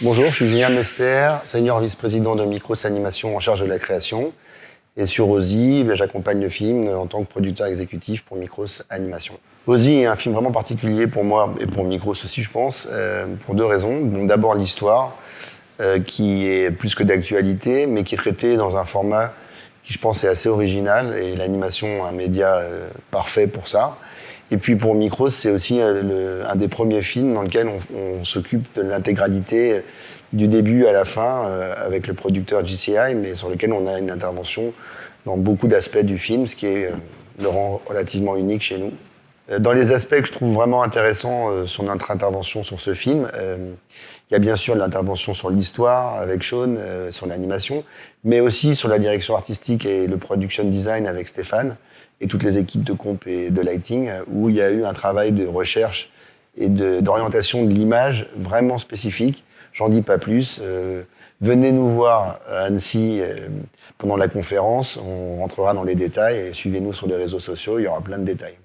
Bonjour, je suis Julien Mester, senior vice-président de Micros Animation en charge de la création. Et sur Ozzy, ben, j'accompagne le film en tant que producteur exécutif pour Micros Animation. Ozzy est un film vraiment particulier pour moi et pour Micros aussi, je pense, euh, pour deux raisons. D'abord l'histoire, euh, qui est plus que d'actualité, mais qui est traitée dans un format qui, je pense, est assez original et l'animation, un média euh, parfait pour ça. Et puis pour Micros, c'est aussi euh, un des premiers films dans lequel on, s'occupe de l'intégralité euh, du début à la fin avec le producteur GCI, mais sur lequel on a une intervention dans beaucoup d'aspects du film, ce qui le rend relativement unique chez nous. Dans les aspects que je trouve vraiment intéressants sur notre intervention sur ce film, il y a bien sûr l'intervention sur l'histoire avec Sean, sur l'animation, mais aussi sur la direction artistique et le production design avec Stéphane et toutes les équipes de comp et de lighting, où il y a eu un travail de recherche et d'orientation de, l'image vraiment spécifique. J'en dis pas plus. Euh, venez nous voir à Annecy euh, pendant la conférence, on rentrera dans les détails et suivez-nous sur les réseaux sociaux, il y aura plein de détails.